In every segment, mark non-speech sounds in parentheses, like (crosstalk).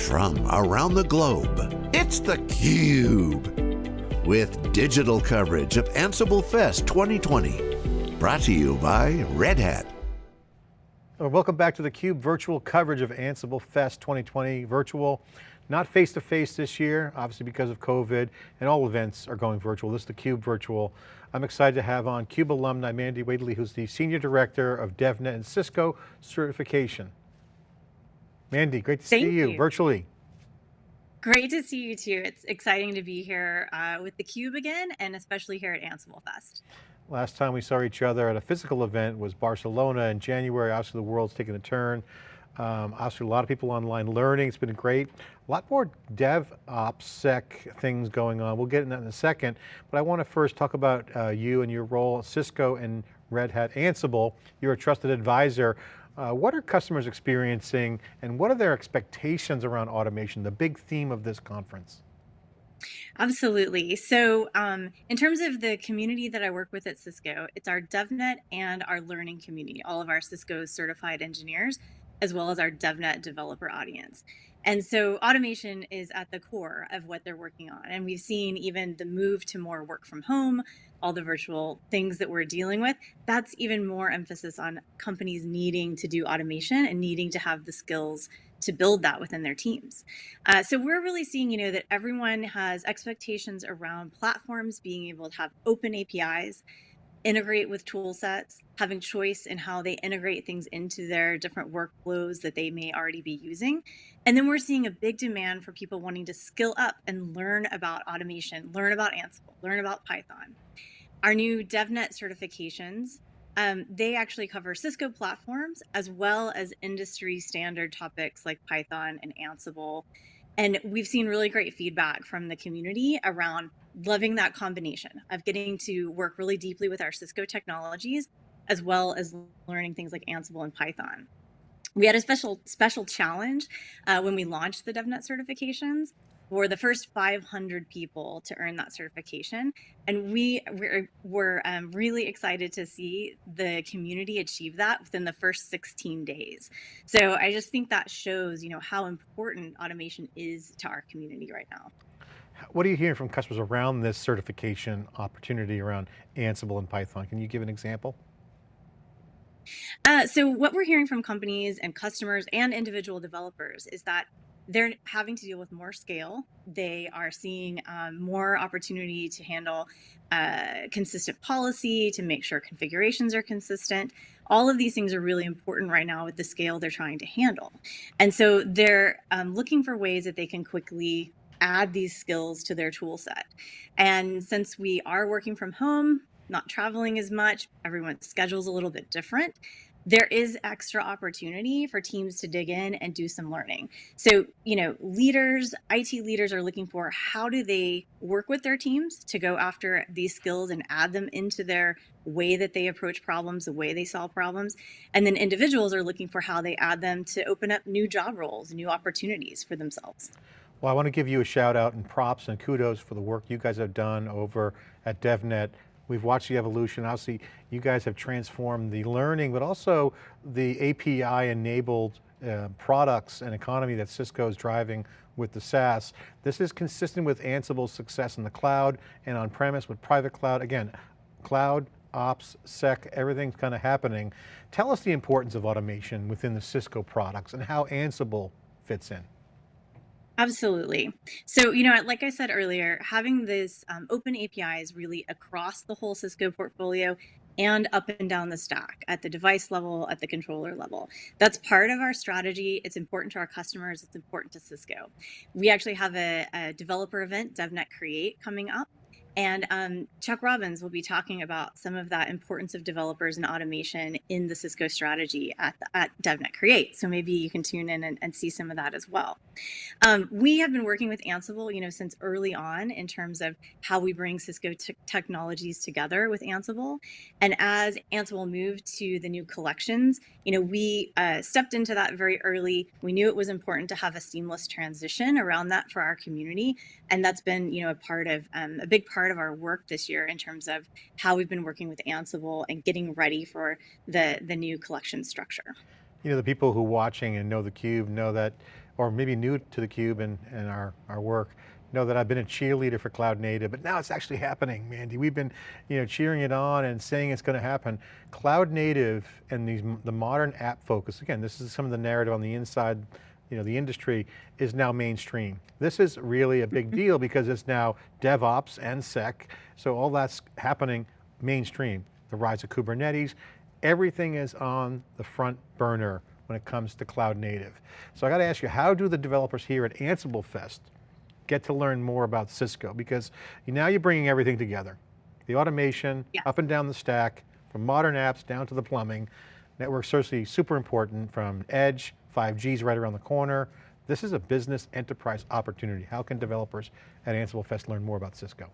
from around the globe. It's theCUBE, with digital coverage of Ansible Fest 2020. Brought to you by Red Hat. Uh, welcome back to theCUBE virtual coverage of Ansible Fest 2020 virtual. Not face-to-face -face this year, obviously because of COVID, and all events are going virtual. This is theCUBE virtual. I'm excited to have on CUBE alumni Mandy Whaley, who's the Senior Director of DevNet and Cisco Certification. Mandy, great to Thank see you, you, virtually. Great to see you too. It's exciting to be here uh, with theCUBE again, and especially here at Ansible Fest. Last time we saw each other at a physical event was Barcelona in January. Obviously the world's taken a turn. Um, obviously a lot of people online learning, it's been great. A lot more DevOps sec things going on. We'll get into that in a second, but I want to first talk about uh, you and your role at Cisco and Red Hat Ansible. You're a trusted advisor. Uh, what are customers experiencing and what are their expectations around automation, the big theme of this conference? Absolutely. So um, in terms of the community that I work with at Cisco, it's our DevNet and our learning community, all of our Cisco certified engineers as well as our DevNet developer audience. And so automation is at the core of what they're working on. And we've seen even the move to more work from home, all the virtual things that we're dealing with, that's even more emphasis on companies needing to do automation and needing to have the skills to build that within their teams. Uh, so we're really seeing, you know, that everyone has expectations around platforms being able to have open APIs integrate with tool sets, having choice in how they integrate things into their different workflows that they may already be using. And then we're seeing a big demand for people wanting to skill up and learn about automation, learn about Ansible, learn about Python. Our new DevNet certifications, um, they actually cover Cisco platforms as well as industry standard topics like Python and Ansible. And we've seen really great feedback from the community around loving that combination of getting to work really deeply with our Cisco technologies, as well as learning things like Ansible and Python. We had a special special challenge uh, when we launched the DevNet certifications for the first 500 people to earn that certification. And we were, were um, really excited to see the community achieve that within the first 16 days. So I just think that shows, you know, how important automation is to our community right now. What are you hearing from customers around this certification opportunity around Ansible and Python? Can you give an example? Uh, so what we're hearing from companies and customers and individual developers is that they're having to deal with more scale. They are seeing um, more opportunity to handle uh, consistent policy, to make sure configurations are consistent. All of these things are really important right now with the scale they're trying to handle. And so they're um, looking for ways that they can quickly add these skills to their tool set. And since we are working from home, not traveling as much, everyone's schedule's a little bit different, there is extra opportunity for teams to dig in and do some learning. So, you know, leaders, IT leaders are looking for how do they work with their teams to go after these skills and add them into their way that they approach problems, the way they solve problems. And then individuals are looking for how they add them to open up new job roles, new opportunities for themselves. Well, I want to give you a shout out and props and kudos for the work you guys have done over at DevNet. We've watched the evolution. Obviously, you guys have transformed the learning, but also the API enabled uh, products and economy that Cisco is driving with the SaaS. This is consistent with Ansible's success in the cloud and on-premise with private cloud. Again, cloud, ops, sec, everything's kind of happening. Tell us the importance of automation within the Cisco products and how Ansible fits in. Absolutely. So, you know, like I said earlier, having this um, open APIs really across the whole Cisco portfolio and up and down the stack at the device level, at the controller level. That's part of our strategy. It's important to our customers. It's important to Cisco. We actually have a, a developer event, DevNet Create, coming up and um, Chuck Robbins will be talking about some of that importance of developers and automation in the Cisco strategy at, the, at DevNet Create. So maybe you can tune in and, and see some of that as well. Um, we have been working with Ansible, you know, since early on in terms of how we bring Cisco technologies together with Ansible. And as Ansible moved to the new collections, you know, we uh, stepped into that very early. We knew it was important to have a seamless transition around that for our community. And that's been, you know, a part of um, a big part part of our work this year in terms of how we've been working with Ansible and getting ready for the, the new collection structure. You know, the people who watching and know theCUBE know that or maybe new to theCUBE and, and our, our work, know that I've been a cheerleader for cloud native, but now it's actually happening, Mandy. We've been you know, cheering it on and saying it's going to happen. Cloud native and these, the modern app focus, again, this is some of the narrative on the inside, you know, the industry is now mainstream. This is really a big deal because it's now DevOps and Sec, so all that's happening mainstream. The rise of Kubernetes, everything is on the front burner when it comes to cloud native. So I got to ask you, how do the developers here at Ansible Fest get to learn more about Cisco because now you're bringing everything together. The automation, yeah. up and down the stack, from modern apps down to the plumbing. Network certainly super important from edge, 5G's right around the corner. This is a business enterprise opportunity. How can developers at Ansible Fest learn more about Cisco?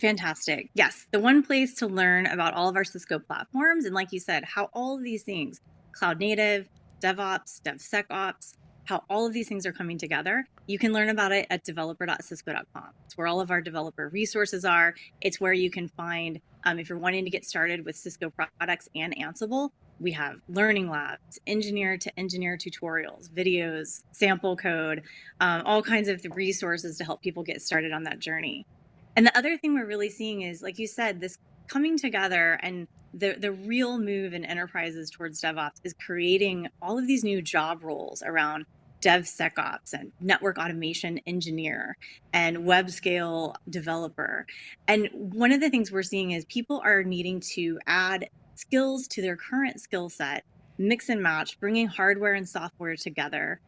Fantastic. Yes, the one place to learn about all of our Cisco platforms, and like you said, how all of these things, cloud native, DevOps, DevSecOps, how all of these things are coming together. You can learn about it at developer.cisco.com. It's where all of our developer resources are. It's where you can find, um, if you're wanting to get started with Cisco products and Ansible, we have learning labs, engineer to engineer tutorials, videos, sample code, um, all kinds of resources to help people get started on that journey. And the other thing we're really seeing is, like you said, this coming together and the, the real move in enterprises towards DevOps is creating all of these new job roles around DevSecOps and network automation engineer and web scale developer. And one of the things we're seeing is people are needing to add skills to their current skill set, mix and match, bringing hardware and software together,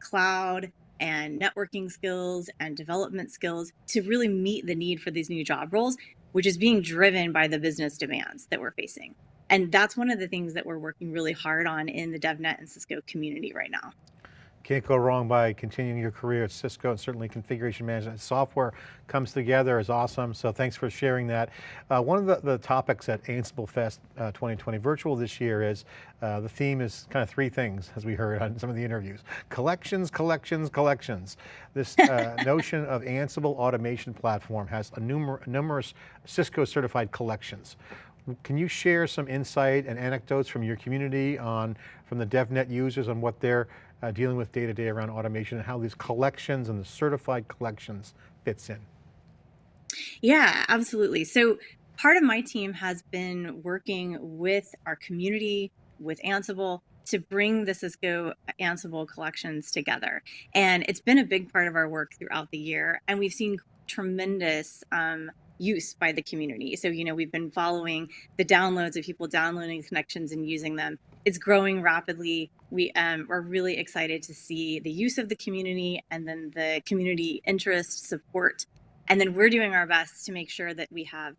cloud and networking skills and development skills to really meet the need for these new job roles which is being driven by the business demands that we're facing. And that's one of the things that we're working really hard on in the DevNet and Cisco community right now. Can't go wrong by continuing your career at Cisco and certainly configuration management software comes together is awesome. So thanks for sharing that. Uh, one of the, the, topics at Ansible Fest uh, 2020 virtual this year is, uh, the theme is kind of three things as we heard on some of the interviews. Collections, collections, collections. This uh, (laughs) notion of Ansible automation platform has a numer numerous Cisco certified collections. Can you share some insight and anecdotes from your community on, from the DevNet users on what they're uh, dealing with day to day around automation and how these collections and the certified collections fits in? Yeah, absolutely. So part of my team has been working with our community, with Ansible, to bring the Cisco Ansible collections together. And it's been a big part of our work throughout the year. And we've seen tremendous um, use by the community. So, you know, we've been following the downloads of people downloading collections and using them. It's growing rapidly. We um, are really excited to see the use of the community and then the community interest support. And then we're doing our best to make sure that we have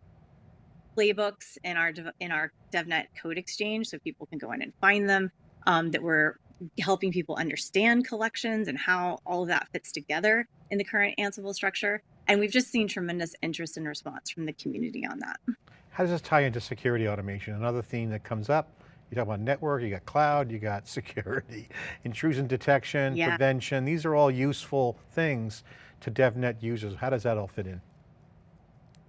playbooks in our in our DevNet code exchange so people can go in and find them, um, that we're helping people understand collections and how all of that fits together in the current Ansible structure. And we've just seen tremendous interest and response from the community on that. How does this tie into security automation? Another theme that comes up, you talk about network, you got cloud, you got (laughs) security, intrusion detection, yeah. prevention. These are all useful things to DevNet users. How does that all fit in?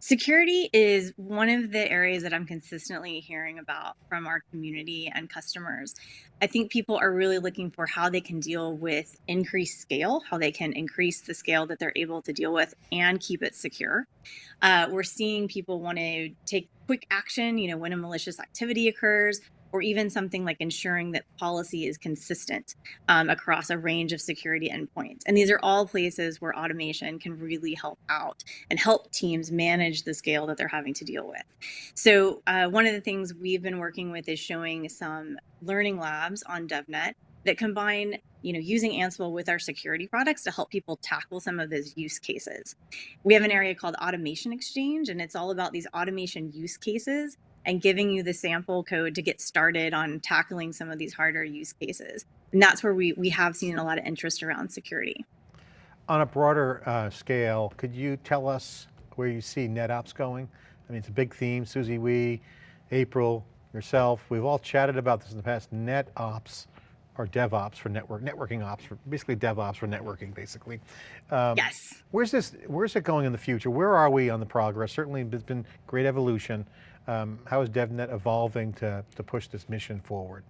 Security is one of the areas that I'm consistently hearing about from our community and customers. I think people are really looking for how they can deal with increased scale, how they can increase the scale that they're able to deal with and keep it secure. Uh, we're seeing people want to take quick action, you know, when a malicious activity occurs, or even something like ensuring that policy is consistent um, across a range of security endpoints. And these are all places where automation can really help out and help teams manage the scale that they're having to deal with. So uh, one of the things we've been working with is showing some learning labs on DevNet that combine you know, using Ansible with our security products to help people tackle some of those use cases. We have an area called Automation Exchange, and it's all about these automation use cases and giving you the sample code to get started on tackling some of these harder use cases. And that's where we, we have seen a lot of interest around security. On a broader uh, scale, could you tell us where you see NetOps going? I mean, it's a big theme, Susie Wee, April, yourself, we've all chatted about this in the past, NetOps or DevOps for network, networking ops, for basically DevOps for networking, basically. Um, yes. Where's this, where's it going in the future? Where are we on the progress? Certainly there's been great evolution. Um, how is DevNet evolving to, to push this mission forward?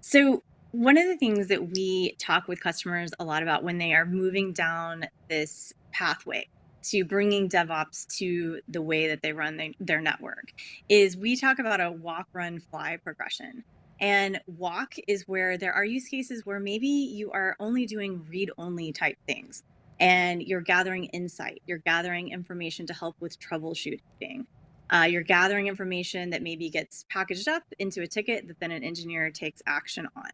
So One of the things that we talk with customers a lot about when they are moving down this pathway to bringing DevOps to the way that they run the, their network is we talk about a walk, run, fly progression. And walk is where there are use cases where maybe you are only doing read only type things and you're gathering insight, you're gathering information to help with troubleshooting. Uh, you're gathering information that maybe gets packaged up into a ticket that then an engineer takes action on.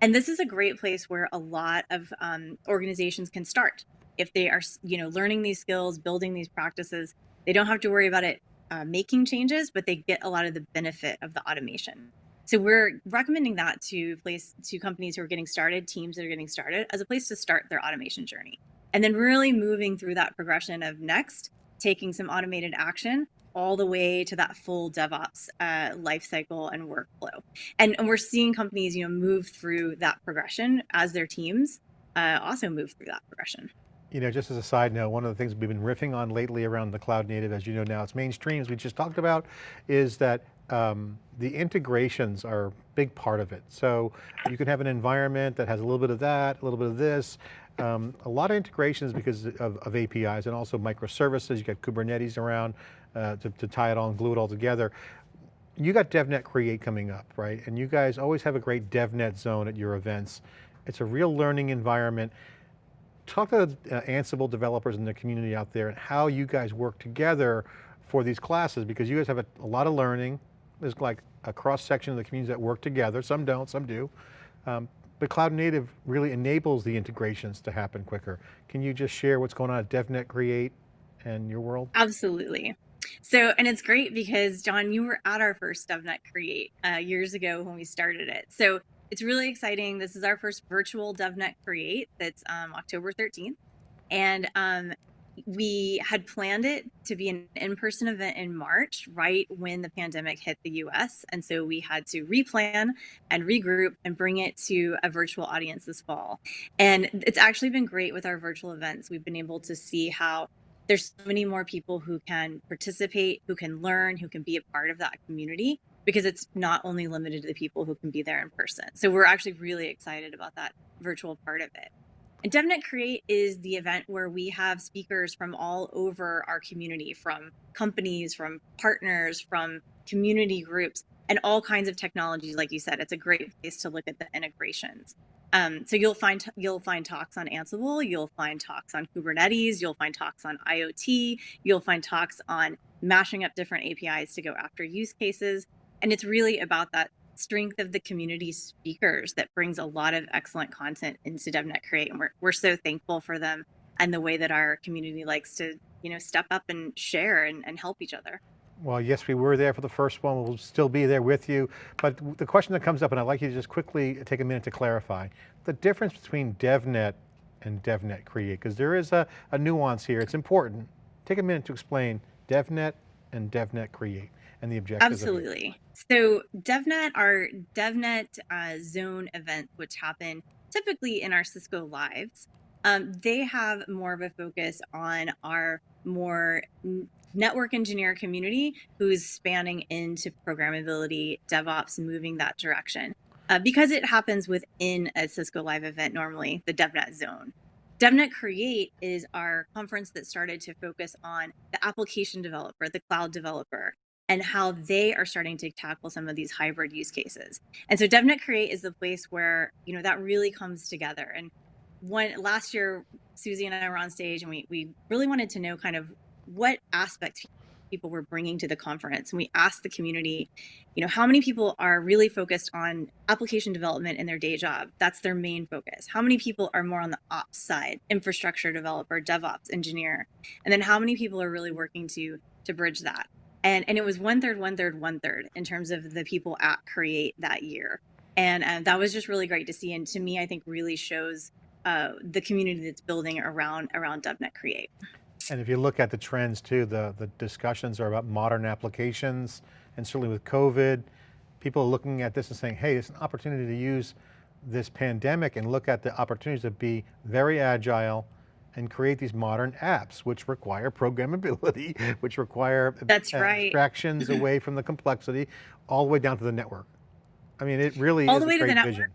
And this is a great place where a lot of um, organizations can start. If they are you know learning these skills building these practices they don't have to worry about it uh, making changes but they get a lot of the benefit of the automation. So we're recommending that to place to companies who are getting started teams that are getting started as a place to start their automation journey. And then really moving through that progression of next taking some automated action all the way to that full DevOps uh, lifecycle and workflow. And, and, we're seeing companies, you know, move through that progression as their teams uh, also move through that progression. You know, just as a side note, one of the things we've been riffing on lately around the cloud native, as you know now, it's mainstream, as we just talked about, is that um, the integrations are a big part of it. So you can have an environment that has a little bit of that, a little bit of this, um, a lot of integrations because of, of, APIs and also microservices, you got Kubernetes around uh, to, to tie it all and glue it all together. You got DevNet Create coming up, right? And you guys always have a great DevNet zone at your events. It's a real learning environment talk to uh, Ansible developers in the community out there and how you guys work together for these classes because you guys have a, a lot of learning. There's like a cross section of the communities that work together. Some don't, some do. Um, but Cloud Native really enables the integrations to happen quicker. Can you just share what's going on at DevNet Create and your world? Absolutely. So, and it's great because John, you were at our first DevNet Create uh, years ago when we started it. So it's really exciting. This is our first virtual DevNet Create that's um, October 13th. And um, we had planned it to be an in-person event in March, right when the pandemic hit the US. And so we had to replan and regroup and bring it to a virtual audience this fall. And it's actually been great with our virtual events. We've been able to see how there's so many more people who can participate, who can learn, who can be a part of that community because it's not only limited to the people who can be there in person. So we're actually really excited about that virtual part of it. And DevNet Create is the event where we have speakers from all over our community, from companies, from partners, from community groups, and all kinds of technologies. Like you said, it's a great place to look at the integrations. Um, so you'll find you'll find talks on Ansible, you'll find talks on Kubernetes, you'll find talks on IoT, you'll find talks on mashing up different APIs to go after use cases. And it's really about that strength of the community speakers that brings a lot of excellent content into DevNet Create. And we're, we're so thankful for them and the way that our community likes to, you know, step up and share and, and help each other. Well, yes, we were there for the first one. We'll still be there with you. But the question that comes up, and I'd like you to just quickly take a minute to clarify, the difference between DevNet and DevNet Create, because there is a, a nuance here. It's important. Take a minute to explain DevNet and DevNet Create and the objectives. Absolutely. So DevNet, our DevNet uh, zone events, which happen typically in our Cisco Lives, um, they have more of a focus on our more network engineer community who's spanning into programmability, DevOps, moving that direction. Uh, because it happens within a Cisco Live event normally, the DevNet zone. DevNet Create is our conference that started to focus on the application developer, the cloud developer, and how they are starting to tackle some of these hybrid use cases. And so DevNet Create is the place where, you know, that really comes together. And one last year, Susie and I were on stage and we, we really wanted to know kind of what aspects people were bringing to the conference. And we asked the community, you know, how many people are really focused on application development in their day job? That's their main focus. How many people are more on the ops side, infrastructure developer, DevOps engineer? And then how many people are really working to to bridge that? and and it was one third, one third, one third in terms of the people at Create that year, and uh, that was just really great to see. And to me, I think really shows uh, the community that's building around around DevNet Create. And if you look at the trends too, the the discussions are about modern applications, and certainly with COVID, people are looking at this and saying, hey, it's an opportunity to use this pandemic and look at the opportunities to be very agile, and create these modern apps, which require programmability, (laughs) which require That's right. abstractions away from the complexity, all the way down to the network. I mean, it really all is the way a to the great network. vision.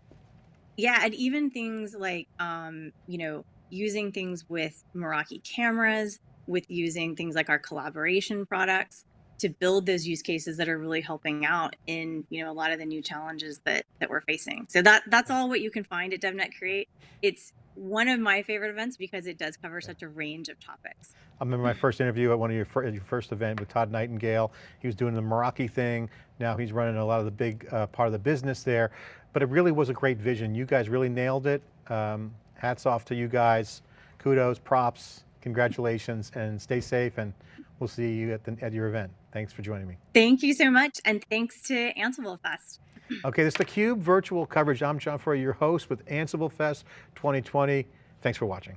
Yeah, and even things like, um, you know, using things with Meraki cameras, with using things like our collaboration products to build those use cases that are really helping out in, you know, a lot of the new challenges that that we're facing. So that that's all what you can find at DevNet Create. It's one of my favorite events because it does cover such a range of topics. I remember my first interview at one of your first event with Todd Nightingale. He was doing the Meraki thing. Now he's running a lot of the big uh, part of the business there, but it really was a great vision. You guys really nailed it. Um, hats off to you guys. Kudos, props, congratulations, and stay safe, and we'll see you at, the, at your event. Thanks for joining me. Thank you so much, and thanks to Ansible Fest. (clears throat) okay, this is theCUBE virtual coverage. I'm John Furrier, your host with Ansible Fest 2020. Thanks for watching.